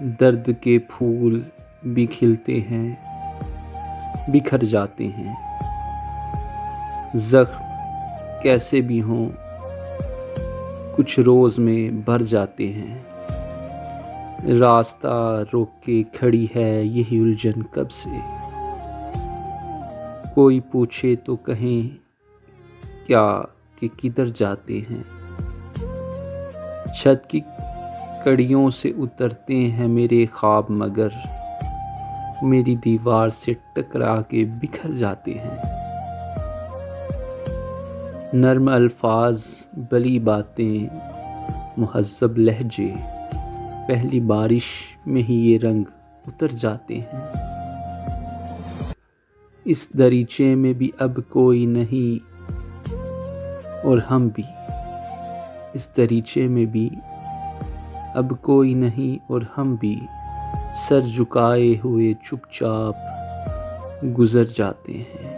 درد کے پھول بھی کھلتے ہیں، بکھر جاتے ہیں۔ زخم کیسے بھی ہوں، کچھ روز میں بھر جاتے ہیں۔ راستہ روک کے کھڑی ہے یہی الجھن کب سے؟ کوئی پوچھے تو کہیں، کیا کہ کدھر جاتے ہیں؟ چھت کی کڑیوں سے اترتے ہیں میرے خواب، مگر میری دیوار سے ٹکرا کے بکھر جاتے ہیں۔ نرم الفاظ، بلی باتیں، مہذب لہجے، پہلی بارش میں ہی یہ رنگ اتر جاتے ہیں۔ اس دریچے میں بھی اب کوئی نہیں اور ہم بھی۔ اس دریچے میں بھی اب کوئی نہیں اور ہم بھی سر جھکائے ہوئے چپ چاپ گزر جاتے ہیں۔